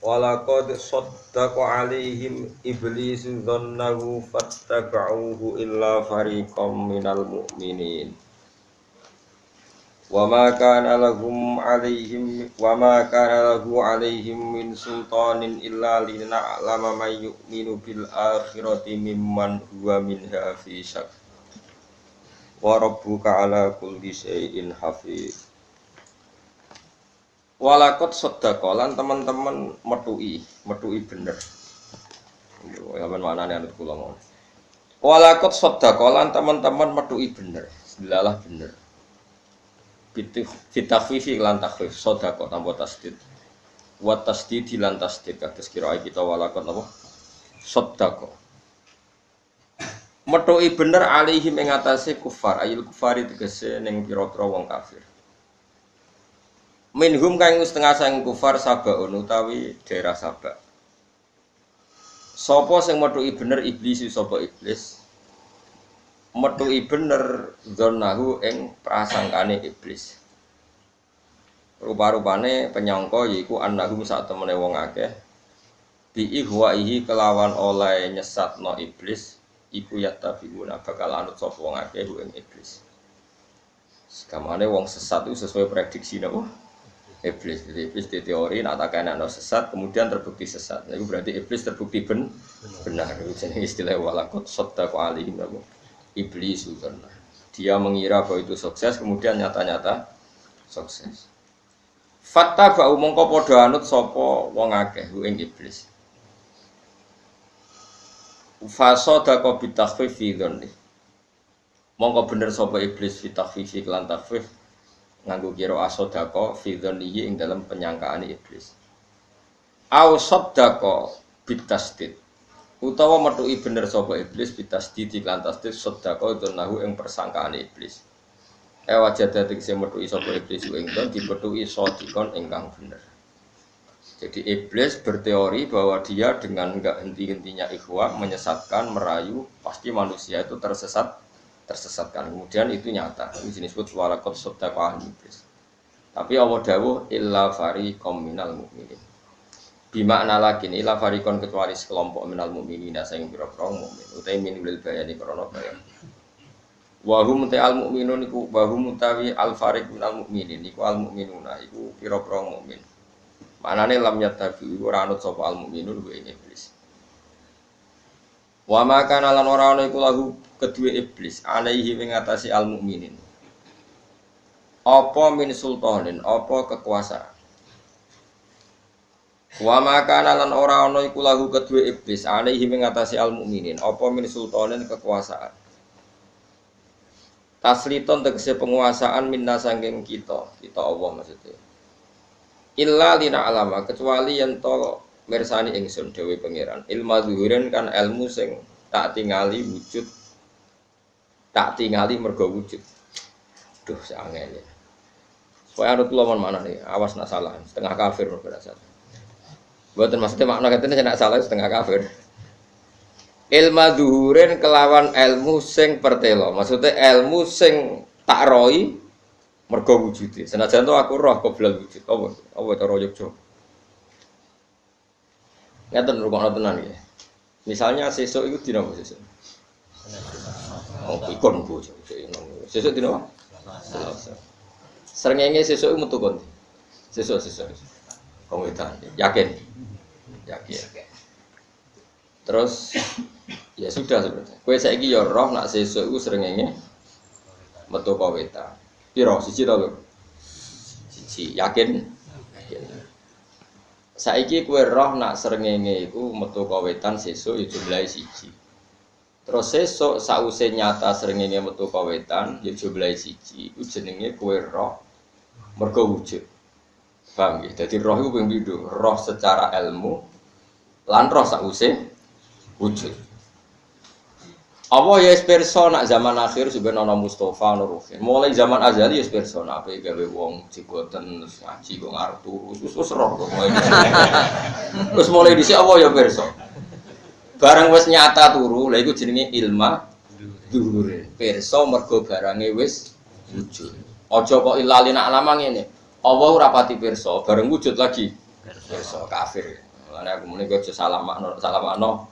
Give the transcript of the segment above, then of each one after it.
Walaqad saddaqa alaihim iblisu dhannahu fattaba'uhu illa fariqam minal mu'minin. Wa ma kana lahum alaihim wa ma kana lahu alaihim min sultanin illa lina'lama man yu'minu bil akhirati mimman huwa minha fi syak. Wa rabbuka ala kulli syai'in hafiz Walakot sodakolan teman-teman metui, metui bener. Kapan mana nih anut kula mau. Walakot sodakolan teman-teman metui bener, selalah bener. Fitafifi lan takhfif sodako tanpa tasdid. Wat tasdid lan tasdid kados kira kita walakot apa? Sodako. Metui bener alihi mengatasi kufar, ayil kufari tegese ning pira-pira wong kafir. Minhum kang setengah sang kufar sabaun utawi daerah Sabak. Sopo sing metuki bener iblis sapa iblis? Metuki bener zonahu ing prasangkane iblis. Rupa-rupane penyangka yaiku annahum sak temene wong akeh bi ihwaihi kelawan oleh nyesatno iblis iku yattabiuna bakal anut sapa wong akeh ing iblis. Sekamane wong sesat itu sesuai prediksi napa? Iblis. Jadi iblis di teori nak tak no sesat, kemudian terbukti sesat. Itu berarti iblis terbukti ben benar. Itu jenis istilah walakot sota alim namu. Iblis karena dia mengira bahwa itu sukses, kemudian nyata-nyata sukses. Fakta bau mongko podo anut sopo wong akeh ing iblis. Fasoda ko bitakhfif fi Mongko bener sopo iblis fi takhfifi kelan takhfif nganggo kira asodako fidhonihi ing dalam penyangkaan iblis. Au soddako bitasdid utawa metui bener sapa iblis bitasdid iklan tasdid soddako nahu ing persangkaan iblis. Ewa jada tegese metui sapa iblis ing don dipetui sodikon ingkang bener. Jadi iblis berteori bahwa dia dengan enggak henti-hentinya ikhwah menyesatkan, merayu, pasti manusia itu tersesat tersesatkan. Kemudian itu nyata. Ini disebut walakot sodaqah iblis. Tapi Allah dawuh illa fariqom minal mu'minin. Bimakna lagi illa farikon kecuali sekelompok minal mu'minin sing pira-pira mukmin. Utai min bil bayani krana bayan. Wa hum al mu'minun iku wa hum al fariq minal mu'minin iku al mu'minuna iku pira-pira mukmin. Manane lam yattabi ora anut sapa al mu'minun wa iblis. Wa ma kana lan ora ana iku lahu kedua iblis alaihi mengatasi al mukminin. Apa min sultanin, apa kekuasaan. Wa ma kana lan ora ana iku lahu kedua iblis alaihi mengatasi al mukminin. Apa min sultanin kekuasaan. Tasliton tegese penguasaan minna sangking kita, kita Allah maksudnya. Illa lina alama kecuali yang to mersani ingsun dewi pangeran. Ilmu zuhurin kan ilmu sing tak tingali wujud tak tingali mergo wujud. Duh seangel ya. Supaya anut kula mana nih awas nak salah. Setengah kafir mergo salah. Buatan maksudnya makna katanya nak salah setengah kafir. Ilmu zuhurin kelawan ilmu sing pertelo. Maksudnya ilmu sing tak roi mergo wujud. Senajan tuh aku roh belal wujud. Apa apa cara Yogyakarta Ngeten rumah tenan ya. Misalnya sesuk itu dina apa sesuk? Oh, ikon bu. Sesuk dina apa? Selasa. Srengenge sesuk metu kon. Sesuk sesuk. Wong. Yakin? Yakin. Terus ya sudah sebenarnya. Kue saiki ya roh nak sesuk iku srengenge metu kaweta. Piro siji to, Siji. Yakin? Saiki kue roh nak serengenge iku metu kawetan sesuk ya jumlahe siji. Terus sesuk sause nyata serengenge metu kawetan ya jumlahe siji. Iku jenenge kue roh mergo wujud. Paham ya? Jadi roh iku ping Roh secara ilmu lan roh sause wujud. Apa ya perso nak zaman akhir sebenarnya nono Mustafa nono Mulai zaman azali ya perso nak apa gawe wong cigoten ngaji kok ngarep turu terus terus roh kok mulai. Terus mulai dhisik apa ya perso. Barang wis nyata turu, lha iku jenenge ilma dhuhure. Perso mergo barange wis wujud. Aja kok ilalina alama ngene. Allah ora pati perso, bareng wujud lagi perso kafir. Makanya aku mulai gue salah makno salah makno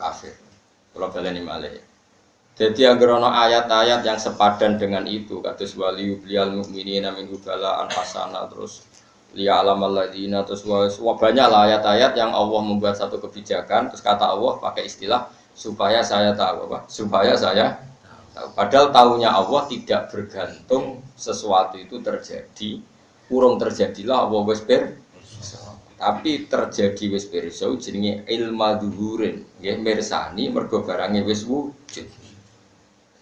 kafir. Kalau baleni malih. Jadi agar ono ayat-ayat yang sepadan dengan itu, kata wali belial mukminin min hubala anfasana terus liya alam alladzina terus wah banyak lah ayat-ayat yang Allah membuat satu kebijakan terus kata Allah pakai istilah supaya saya tahu apa supaya saya tahu padahal tahunya Allah tidak bergantung sesuatu itu terjadi kurang terjadilah Allah wes tapi terjadi wis pirsa jenenge ilma duhurin nggih mirsani mergo barange wis wujud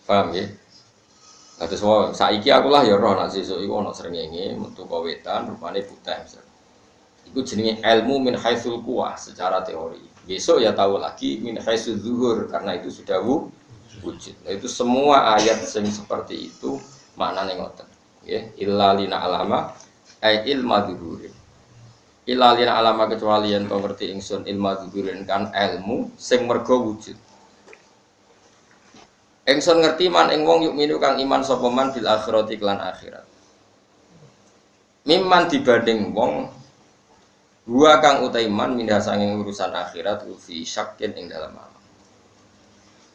paham nggih Kados wae saiki aku lah ya roh nek sesuk iku ana srengenge metu wetan rupane putih. Iku jenenge ilmu min haitsul kuwah secara teori. Besok ya tahu lagi min haitsul zuhur karena itu sudah wujud. Nah, itu semua ayat yang seperti itu maknane ngoten. Nggih, illa lina alama ay ilma zuhurin. Illa lina alama kecuali yang kau ngerti ingsun ilma zuhurin kan ilmu sing mergo wujud. Engson ngerti man ing wong yuk minu kang iman sapa man bil akhirati klan akhirat. Mimman dibanding wong gua kang utai man mindah sanging urusan akhirat fi syakin ing dalam alam.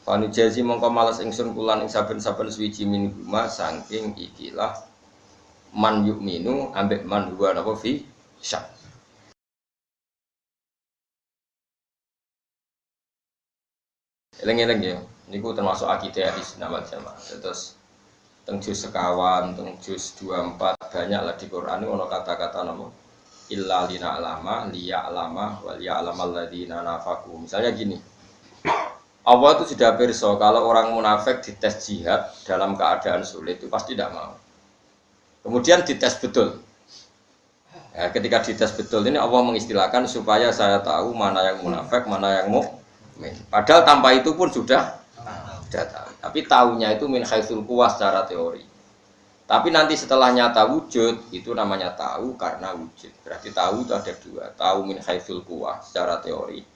Fanu jazi mongko males ingsun kulan ing saben-saben suwiji min guma saking ikilah man yuk minu ambek man gua napa fi syak. Eleng-eleng ya. Niku termasuk akidah di nama jamaah. Terus teng juz sekawan, teng juz 24 banyak lah di Quran ini ono kata-kata nama illa lina alama, liya alama, wal ya alama ladina nafaku. Misalnya gini, Allah itu sudah perso kalau orang munafik dites jihad dalam keadaan sulit itu pasti tidak mau. Kemudian dites betul. Ya, ketika dites betul ini Allah mengistilahkan supaya saya tahu mana yang munafik, mana yang mukmin. Padahal tanpa itu pun sudah sudah tahu. Tapi tahunya itu min haitsul kuwas secara teori. Tapi nanti setelah nyata wujud itu namanya tahu karena wujud. Berarti tahu itu ada dua. Tahu min haitsul kuwas secara teori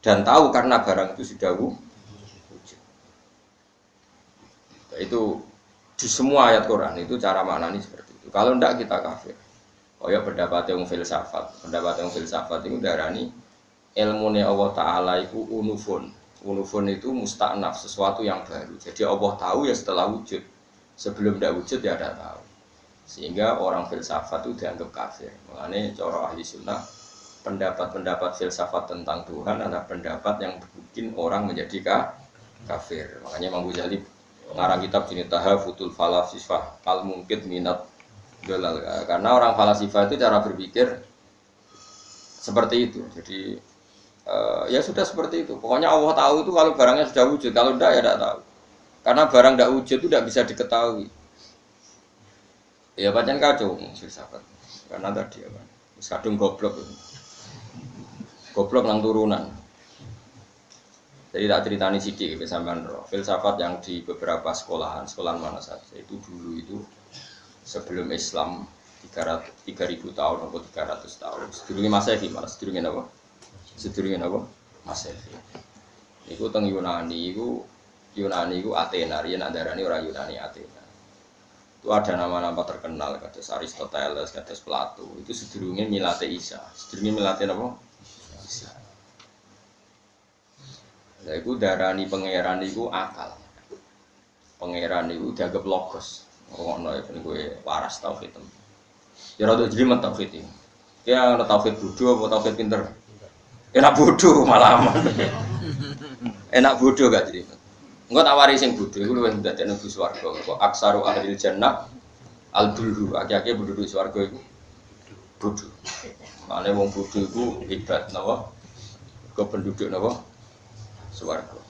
dan tahu karena barang itu sudah wujud. Itu di semua ayat Quran itu cara maknani seperti itu. Kalau tidak kita kafir. Oh ya pendapat yang filsafat, pendapat yang filsafat itu darani ilmu Allah Taala itu unufun, Unufun itu mustaknaf, sesuatu yang baru. Jadi Allah tahu ya setelah wujud. Sebelum tidak wujud ya ada tahu. Sehingga orang filsafat itu dianggap kafir. Mengenai cara ahli sunnah, pendapat-pendapat filsafat tentang Tuhan adalah pendapat yang bikin orang menjadi kafir. Makanya Imam Ghazali mengarang kitab jenis Tahafutul Falasifah Al Mungkit Minat Dolal. Karena orang falasifah itu cara berpikir seperti itu. Jadi uh, ya sudah seperti itu. Pokoknya Allah tahu itu kalau barangnya sudah wujud, kalau tidak ya tidak tahu. Karena barang tidak wujud itu tidak bisa diketahui. Ya pancen kacau filsafat. Karena tadi apa? Kadung goblok. Goblok nang turunan. Jadi tak ceritani sidik ke. Filsafat yang di beberapa sekolahan, sekolahan mana saja itu dulu itu sebelum Islam 300 3000 tahun atau 300 tahun. Sedurunge Masehi malah sedurunge apa? Sedurunge napa Masehi. Iku teng Yunani iku Yunani iku Athena, riyen andarane orang Yunani Athena. Itu ada nama-nama terkenal kados Aristoteles, kados Plato. Itu sedurunge milate Isa. Sedurunge milate napa? Isa. Lah iku darani pangeran iku akal. Pangeran iku dianggap logos. Ngono ya ben kowe waras tauhid. Ya rada jelimet tauhid iki. Ya ana tauhid bodho apa tauhid pinter? Enak bodoh malah Enak bodoh gak jadi. Enggak tawari sing bodoh iku luwih ndadekno bu swarga. Kok aksaru ahli jannah al dulhu akeh-akeh penduduk swarga iku bodoh. Mane wong bodoh iku hebat napa? Ke penduduk napa? Swarga.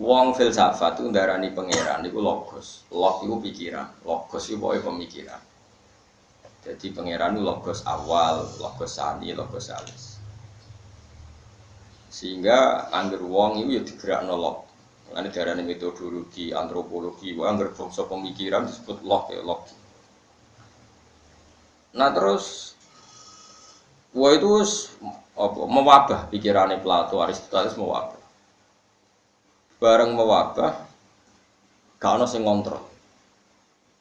Wong filsafat itu ndarani pangeran itu logos. Log itu pikiran, logos itu pemikiran. Jadi pangeran logos awal, logos sani, logos alis. Sehingga angger wong itu ya digerak nolok. Ini darah metodologi antropologi, wah angger bangsa pemikiran disebut log ya log. Nah terus, wah itu apa, mewabah pikirannya Plato, Aristoteles mewabah. Bareng mewabah, gak ada yang ngontrol